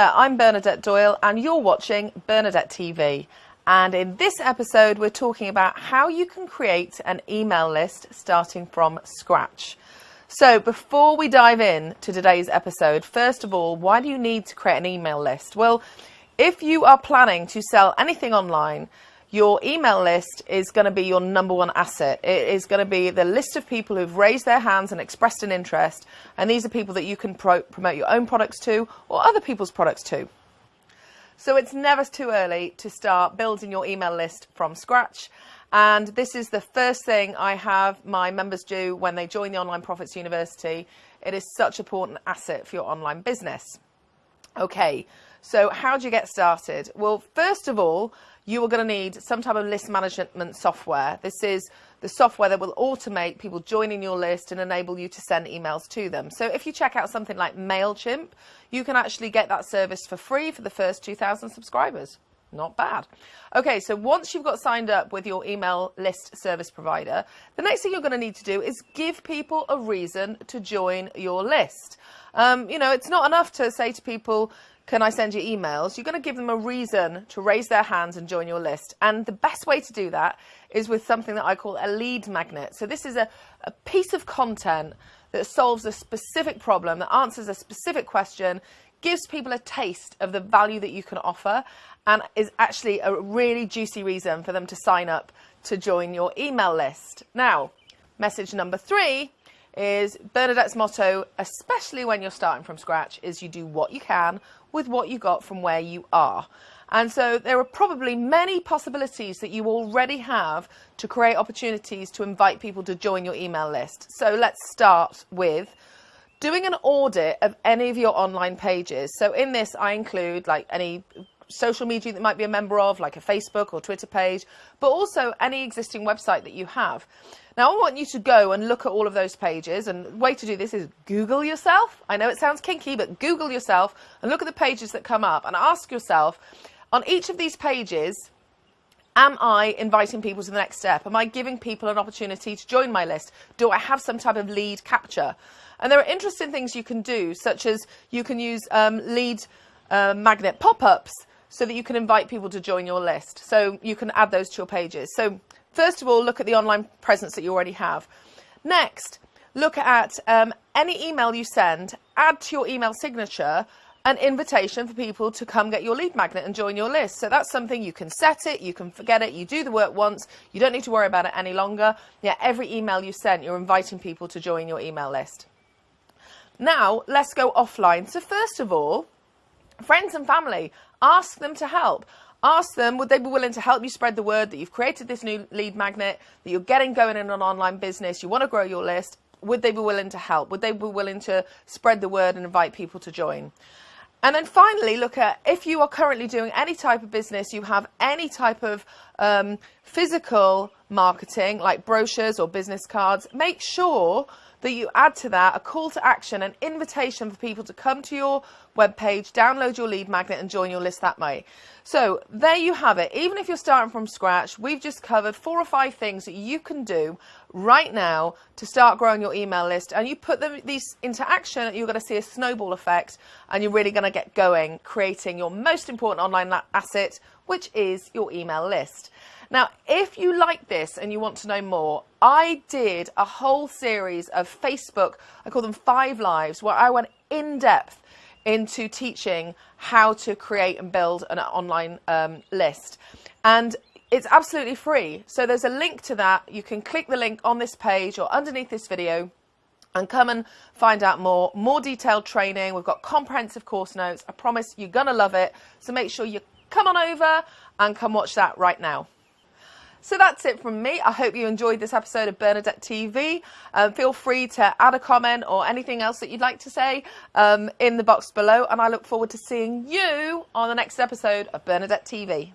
There, I'm Bernadette Doyle and you're watching Bernadette TV. And in this episode, we're talking about how you can create an email list starting from scratch. So before we dive in to today's episode, first of all, why do you need to create an email list? Well, if you are planning to sell anything online, your email list is going to be your number one asset. It is going to be the list of people who've raised their hands and expressed an interest. And these are people that you can pro promote your own products to or other people's products to. So it's never too early to start building your email list from scratch. And this is the first thing I have my members do when they join the Online Profits University. It is such an important asset for your online business. Okay, so how do you get started? Well, first of all, you are going to need some type of list management software. This is the software that will automate people joining your list and enable you to send emails to them. So if you check out something like MailChimp, you can actually get that service for free for the first 2,000 subscribers. Not bad. Okay, so once you've got signed up with your email list service provider, the next thing you're going to need to do is give people a reason to join your list. Um, you know, it's not enough to say to people, can I send you emails? You're going to give them a reason to raise their hands and join your list. And the best way to do that is with something that I call a lead magnet. So this is a, a piece of content that solves a specific problem, that answers a specific question, gives people a taste of the value that you can offer, and is actually a really juicy reason for them to sign up to join your email list. Now, message number three is Bernadette's motto, especially when you're starting from scratch, is you do what you can with what you got from where you are. And so there are probably many possibilities that you already have to create opportunities to invite people to join your email list. So let's start with doing an audit of any of your online pages. So in this, I include like any social media that might be a member of, like a Facebook or Twitter page, but also any existing website that you have. Now, I want you to go and look at all of those pages, and the way to do this is Google yourself. I know it sounds kinky, but Google yourself and look at the pages that come up and ask yourself, on each of these pages, Am I inviting people to the next step? Am I giving people an opportunity to join my list? Do I have some type of lead capture? And there are interesting things you can do, such as you can use um, lead uh, magnet pop-ups so that you can invite people to join your list. So you can add those to your pages. So first of all, look at the online presence that you already have. Next, look at um, any email you send, add to your email signature an invitation for people to come get your lead magnet and join your list. So that's something you can set it, you can forget it, you do the work once, you don't need to worry about it any longer. Yeah, every email you send, you're inviting people to join your email list. Now, let's go offline. So first of all, friends and family, ask them to help. Ask them, would they be willing to help you spread the word that you've created this new lead magnet, that you're getting going in an online business, you want to grow your list? Would they be willing to help? Would they be willing to spread the word and invite people to join? And then finally, look at if you are currently doing any type of business, you have any type of um, physical marketing like brochures or business cards, make sure that you add to that a call to action, an invitation for people to come to your webpage, download your lead magnet and join your list that way. So there you have it. Even if you're starting from scratch, we've just covered four or five things that you can do right now to start growing your email list and you put them, these into action, you're going to see a snowball effect and you're really going to get going creating your most important online asset, which is your email list. Now, if you like this and you want to know more, I did a whole series of Facebook, I call them Five Lives, where I went in depth into teaching how to create and build an online um, list. And it's absolutely free. So there's a link to that. You can click the link on this page or underneath this video and come and find out more, more detailed training. We've got comprehensive course notes. I promise you're going to love it. So make sure you come on over and come watch that right now. So that's it from me. I hope you enjoyed this episode of Bernadette TV. Um, feel free to add a comment or anything else that you'd like to say um, in the box below. And I look forward to seeing you on the next episode of Bernadette TV.